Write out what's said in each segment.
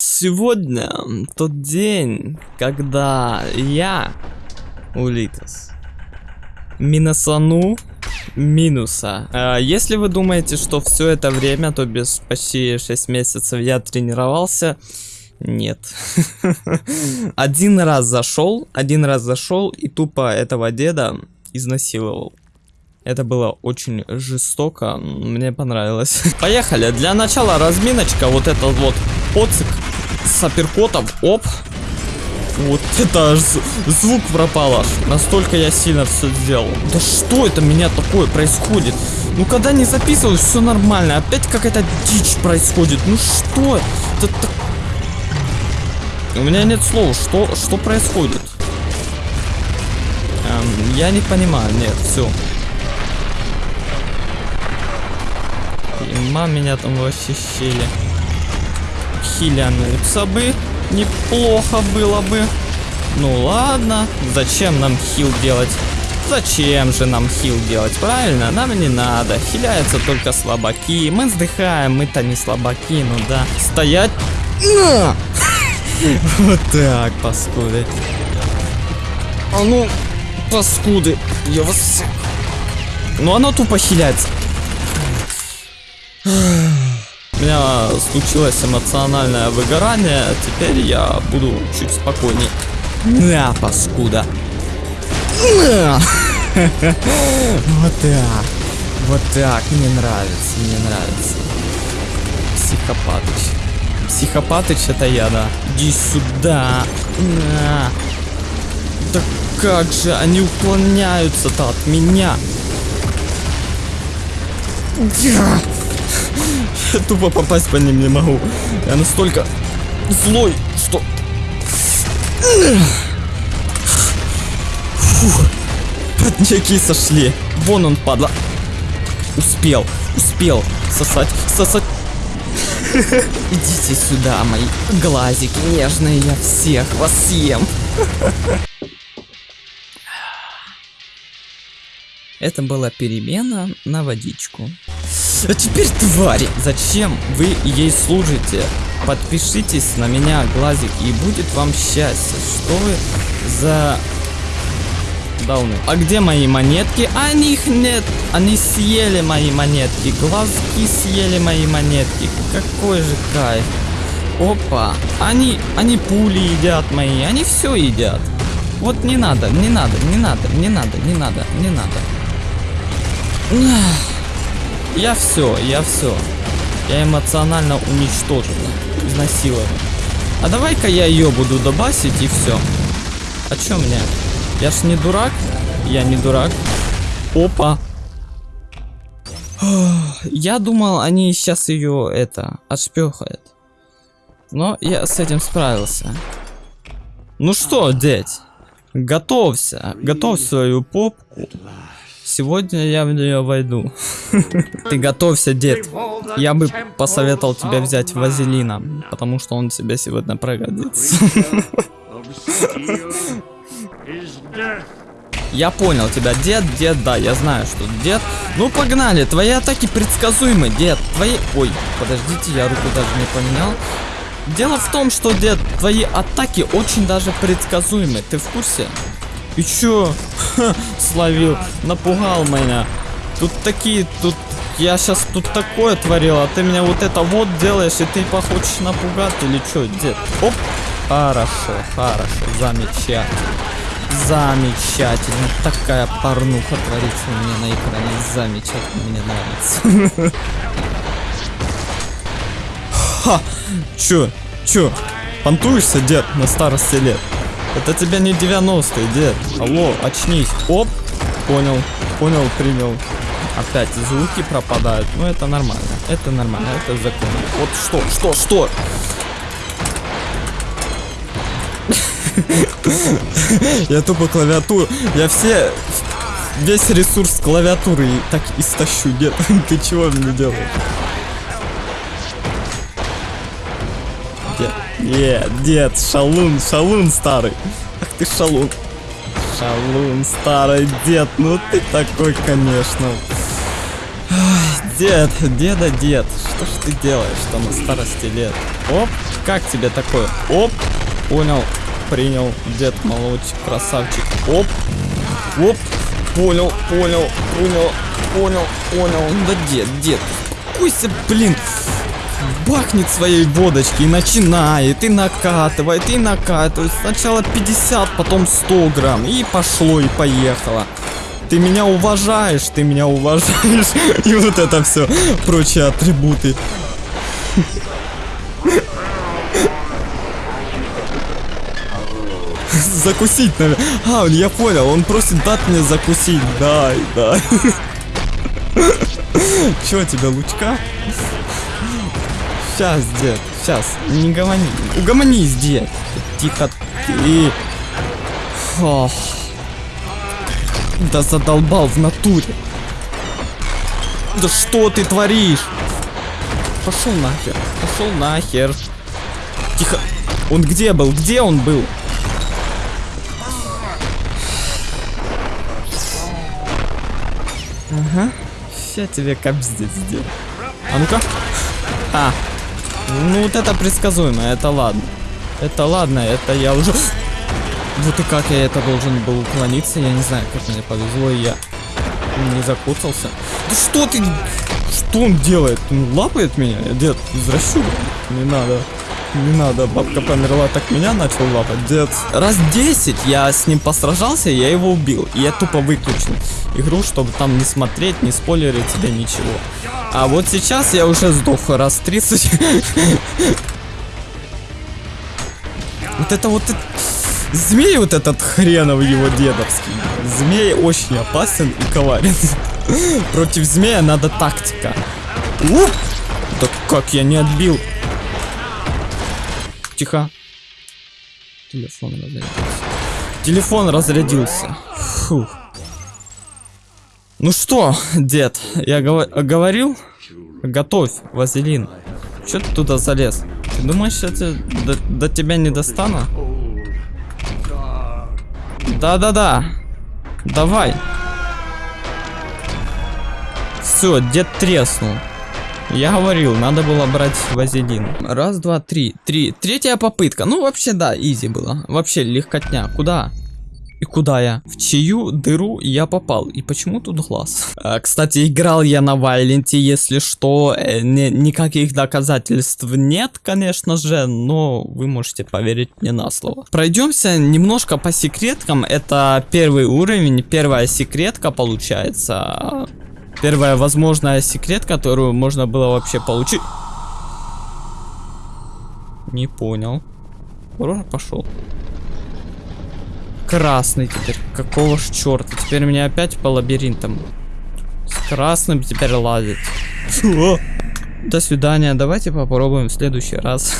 Сегодня тот день, когда я, Улитас, минусану минуса. А, если вы думаете, что все это время, то без почти 6 месяцев я тренировался, нет. Один раз зашел, один раз зашел и тупо этого деда изнасиловал. Это было очень жестоко, мне понравилось. Поехали, для начала разминочка, вот этот вот поцик с апперкотом, оп. Вот это аж звук пропал аж, настолько я сильно все сделал. Да что это меня такое происходит? Ну когда не записываешь, все нормально, опять какая-то дичь происходит. Ну что это так... У меня нет слов, что, что происходит? Эм, я не понимаю, нет, все. Ма меня там вообще щели. Хилянуться бы. Неплохо было бы. Ну ладно. Зачем нам хил делать? Зачем же нам хил делать? Правильно, нам не надо. Хиляются только слабаки. Мы вздыхаем, мы-то не слабаки, ну да. Стоять. Вот так, паскуды. А ну, паскуды. Я вас... Ну оно тупо хиляется. У меня случилось эмоциональное выгорание, теперь я буду чуть спокойней. На, паскуда. На! Вот так. Вот так. Мне нравится, мне нравится. Психопатыч. Психопатыч это я, да. Иди сюда. На. Да как же они уклоняются-то от меня? тупо попасть по ним не могу. Я настолько злой, что... Фух. Подняки сошли. Вон он, падла. Успел, успел сосать, сосать. Идите сюда, мои глазики нежные, я всех вас съем. Это была перемена на водичку. А теперь, твари, зачем вы ей служите? Подпишитесь на меня, глазик, и будет вам счастье. Что вы за... Дауны. А где мои монетки? А них нет. Они съели мои монетки. Глазки съели мои монетки. Какой же кайф. Опа. Они, они пули едят мои. Они все едят. Вот не надо, не надо, не надо, не надо, не надо, не надо. Я все, я все. Я эмоционально уничтожен, изнасилован. А давай-ка я ее буду добасить и все. А чё мне? Я ж не дурак? Я не дурак. Опа. Я думал, они сейчас ее это отшпехают. Но я с этим справился. Ну что, дядь? Готовься. Готовь свою попку. Сегодня я в нее войду. Ты готовься, дед. Я бы посоветовал тебе взять вазелина, потому что он тебе сегодня пригодится. Я понял тебя, дед, дед, да, я знаю, что дед. Ну погнали, твои атаки предсказуемы, дед. Твои... Ой, подождите, я руку даже не поменял. Дело в том, что, дед, твои атаки очень даже предсказуемы. Ты в курсе? И чё? Ха, словил, напугал меня. Тут такие, тут... Я сейчас тут такое творил, а ты меня вот это вот делаешь, и ты похочешь напугать или чё, дед? Оп! Хорошо, хорошо, замечательно. Замечательно. Такая порнуха творится у меня на экране. Замечательно, мне нравится. Ха! Чё? Чё? Понтуешься, дед, на старости лет? Это тебя не 90-й, дед. Алло, очнись. Оп. Понял. Понял, принял. Опять звуки пропадают. Ну, это нормально. Это нормально. Это закон. Вот что, что, что? Я тупо клавиатуру. Я все... Весь ресурс клавиатуры так истощу. Дед, ты чего мне делаешь? Нет, дед, шалун, шалун старый. Ах ты шалун. Шалун старый дед, ну ты такой, конечно. Дед, деда, дед, что ж ты делаешь-то на старости лет? Оп, как тебе такое? Оп, понял, принял, дед молодчик, красавчик. Оп, оп, понял, понял, понял, понял, понял. Да дед, дед, успокойся, блин. Бахнет своей водочки и начинает, и накатывает, и накатывает. Сначала 50, потом 100 грамм. И пошло, и поехало. Ты меня уважаешь, ты меня уважаешь. И вот это все, прочие атрибуты. Закусить, наверное. А, я понял, он просит дать мне закусить. Дай, дай. Чё тебе, лучка? Сейчас, дед, сейчас, не гомони. Угомонись, дед. Тихо ты. Ох. Да задолбал в натуре. Да что ты творишь? Пошел нахер. Пошел нахер. Тихо. Он где был? Где он был? Ага. Сейчас тебе капздец сделаю. А ну-ка. А. Ну вот это предсказуемо, это ладно. Это ладно, это я уже... Вот и как я это должен был уклониться, я не знаю, как мне повезло, я не закутался. Да что ты... Что он делает? Он лапает меня? Дед, извращу. Не надо. Не надо, бабка померла, так меня начал лапать, дед. Раз 10 я с ним посражался, я его убил. И я тупо выключил игру, чтобы там не смотреть, не спойлерить тебе ничего. А вот сейчас я уже сдох раз 30. Вот это вот... Змей вот этот хренов его дедовский. Змей очень опасен и коварен. Против змея надо тактика. Уп! Да как я не отбил? Тихо. Телефон разрядился. Телефон разрядился. Фух. Ну что, дед, я гов говорил? Готовь, вазелин. Че ты туда залез? Ты думаешь, я до, до тебя не достану? Да-да-да. Давай. Все, дед треснул. Я говорил, надо было брать вазелин. Раз, два, три. Три. Третья попытка. Ну, вообще, да, изи было. Вообще, легкотня. Куда? И куда я? В чью дыру я попал? И почему тут глаз? А, кстати, играл я на Вайленте, если что. Э, не, никаких доказательств нет, конечно же, но вы можете поверить мне на слово. Пройдемся немножко по секреткам. Это первый уровень, первая секретка получается. Первая возможная секрет, которую можно было вообще получить. Не понял. Ура, пошел. Красный теперь. Какого ж черта? Теперь меня опять по лабиринтам. С красным теперь лазить. До свидания. Давайте попробуем в следующий раз.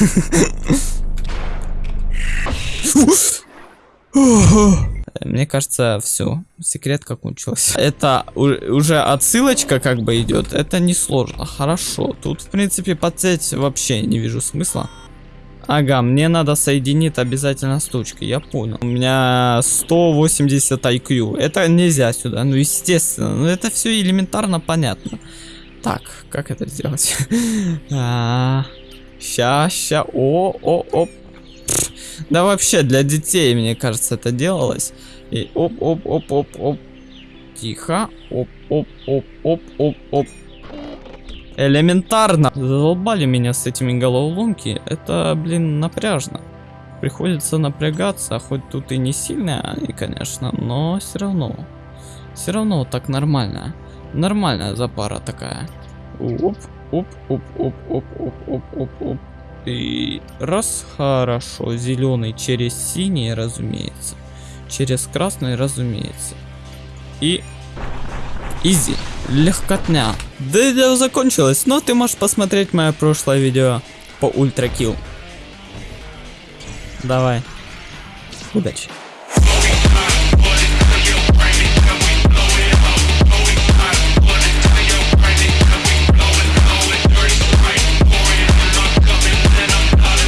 Мне кажется, все. Секретка кончилась. Это уже отсылочка как бы идет. Это не сложно. Хорошо. Тут, в принципе, подсеть вообще не вижу смысла. Ага, мне надо соединить обязательно с точкой, я понял. У меня 180 IQ. Это нельзя сюда, ну естественно. Ну это все элементарно понятно. Так, как это сделать? а, ща, ща, о, о, оп. Да вообще для детей, мне кажется, это делалось. И оп, оп, оп, оп, оп. Тихо. Оп, оп, оп, оп, оп, оп. Элементарно. Задолбали меня с этими головоломки. Это, блин, напряжно. Приходится напрягаться, хоть тут и не сильно они, конечно, но все равно. Все равно так нормально. Нормальная запара такая. Оп, оп, оп, оп, оп, оп, оп, оп, оп. И раз, хорошо, зеленый через синий, разумеется. Через красный, разумеется. И Изи. Легкотня. Да видео закончилось, но ты можешь посмотреть мое прошлое видео по ультракил. Давай. Удачи.